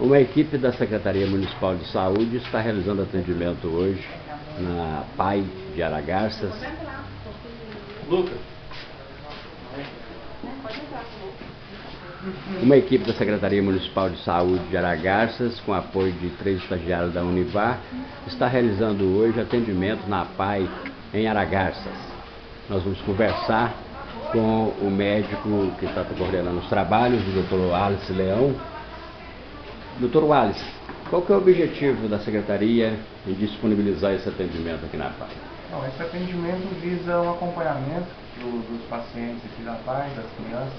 Uma equipe da Secretaria Municipal de Saúde está realizando atendimento hoje na PAI de Aragarças. Lucas. Uma equipe da Secretaria Municipal de Saúde de Aragarças, com apoio de três estagiários da Univar, está realizando hoje atendimento na PAI em Aragarças. Nós vamos conversar com o médico que está coordenando os trabalhos, o Dr. Alice Leão, Doutor Wallace, qual que é o objetivo da Secretaria em disponibilizar esse atendimento aqui na PAI? Não, esse atendimento visa o acompanhamento do, dos pacientes aqui da PAI, das crianças,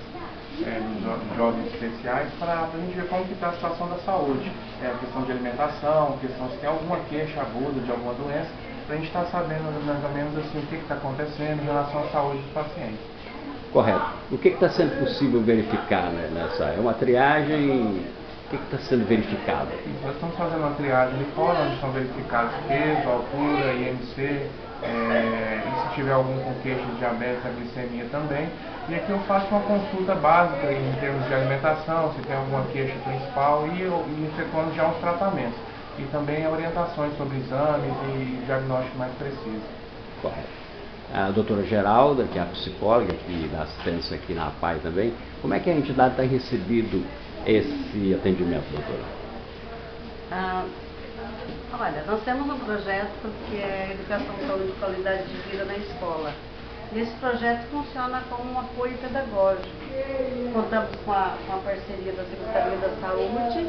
é, dos jovens especiais, para a gente ver como está a situação da saúde. É, a questão de alimentação, questão se tem alguma queixa aguda de alguma doença, para a gente estar tá sabendo mais ou menos assim, o que está acontecendo em relação à saúde dos pacientes. Correto. O que está sendo possível verificar né, nessa? É uma triagem o que está sendo verificado? Nós estamos fazendo uma triagem de fora, onde estão verificados peso, altura, IMC, é, e se tiver algum com queixa de diabetes, a glicemia também. E aqui eu faço uma consulta básica em termos de alimentação, se tem alguma queixa principal, e, eu, e efetuando já os tratamentos. E também orientações sobre exames e diagnóstico mais preciso. Correto. A doutora Geralda, que é a psicóloga que dá assistência aqui na PAI também, como é que a entidade está recebido esse atendimento, doutora? Ah, olha, nós temos um projeto que é Educação, Saúde e Qualidade de Vida na Escola. Esse projeto funciona como um apoio pedagógico. Contamos com a, com a parceria da Secretaria da Saúde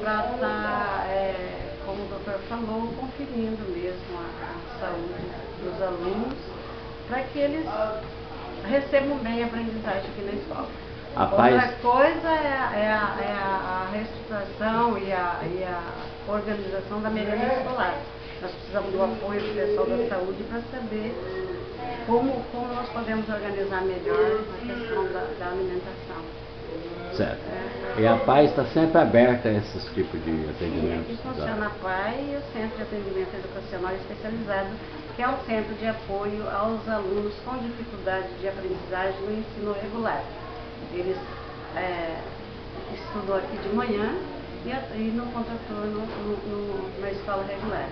para estar, tá, é, como o doutor falou, conferindo mesmo a, a saúde dos alunos, para que eles recebam bem a aprendizagem aqui na escola. A paz... Outra coisa é, é, a, é a, reestruturação e a, e a organização da merenda escolar. Nós precisamos do apoio do pessoal da saúde para saber como, como nós podemos organizar melhor a questão da, da alimentação. Certo. É. E a PAI está sempre aberta a esses tipos de atendimentos? Sim, funciona a PAI e o Centro de Atendimento Educacional Especializado, que é um centro de apoio aos alunos com dificuldade de aprendizagem no ensino regular. Eles é, estudou aqui de manhã e, e no contraturno no, na escola regular.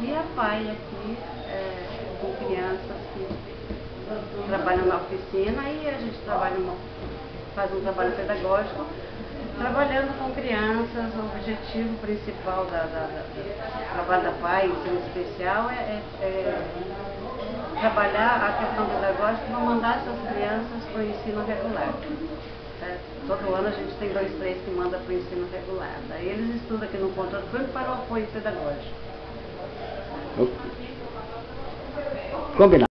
E a pai aqui é, com crianças que trabalham na oficina e a gente trabalha uma, faz um trabalho pedagógico trabalhando com crianças, o objetivo principal da, da, da, do trabalho da PAI, ensino especial, é, é, é trabalhar a questão pedagógica para mandar essas crianças para o ensino regular. É, todo ano a gente tem dois, três que manda para o ensino regular. Daí eles estudam aqui no contraturno para o apoio pedagógico. Combinado.